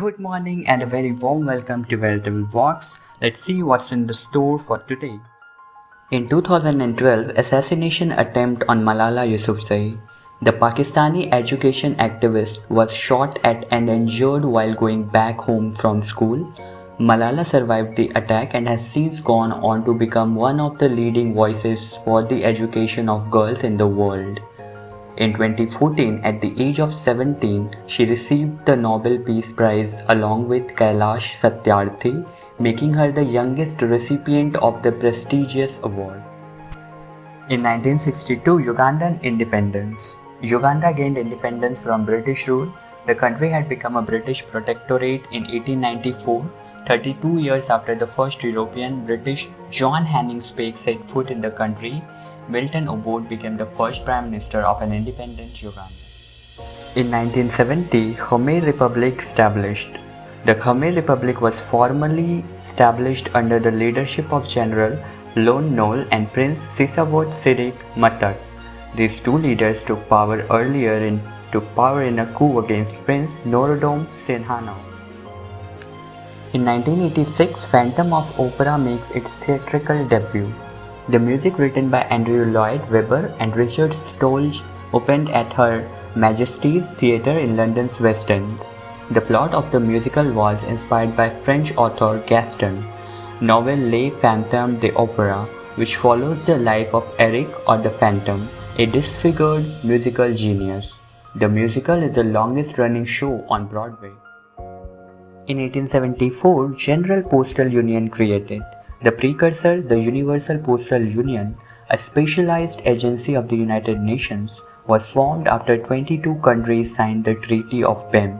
Good morning and a very warm welcome to Veritable Vox. Let's see what's in the store for today. In 2012, assassination attempt on Malala Yousafzai. The Pakistani education activist was shot at and injured while going back home from school. Malala survived the attack and has since gone on to become one of the leading voices for the education of girls in the world. In 2014, at the age of 17, she received the Nobel Peace Prize along with Kailash Satyarthi, making her the youngest recipient of the prestigious award. In 1962, Ugandan independence. Uganda gained independence from British rule. The country had become a British protectorate in 1894, 32 years after the first European British John Hanning Speke set foot in the country Milton Obote became the first Prime Minister of an independent Uganda. In 1970, Khmer Republic established. The Khmer Republic was formally established under the leadership of General Lon Nol and Prince Sisowath Sirik Matak. These two leaders took power earlier in took power in a coup against Prince Norodom Sihanouk. In 1986, Phantom of Opera makes its theatrical debut. The music written by Andrew Lloyd Webber and Richard Stolz opened at Her Majesty's Theatre in London's West End. The plot of the musical was inspired by French author Gaston novel Les Phantoms de Opera, which follows the life of Erik or the Phantom, a disfigured musical genius. The musical is the longest running show on Broadway. In 1874, General Postal Union created. The precursor, the Universal Postal Union, a specialized agency of the United Nations, was formed after 22 countries signed the Treaty of Bern.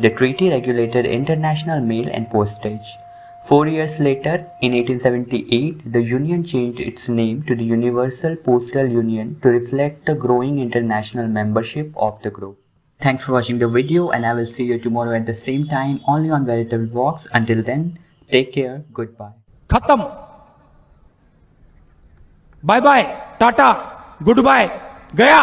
The treaty regulated international mail and postage. Four years later, in 1878, the Union changed its name to the Universal Postal Union to reflect the growing international membership of the group. Thanks for watching the video and I will see you tomorrow at the same time only on Veritable Vox. Until then, take care, goodbye. खत्म। Bye bye tata good bye गया।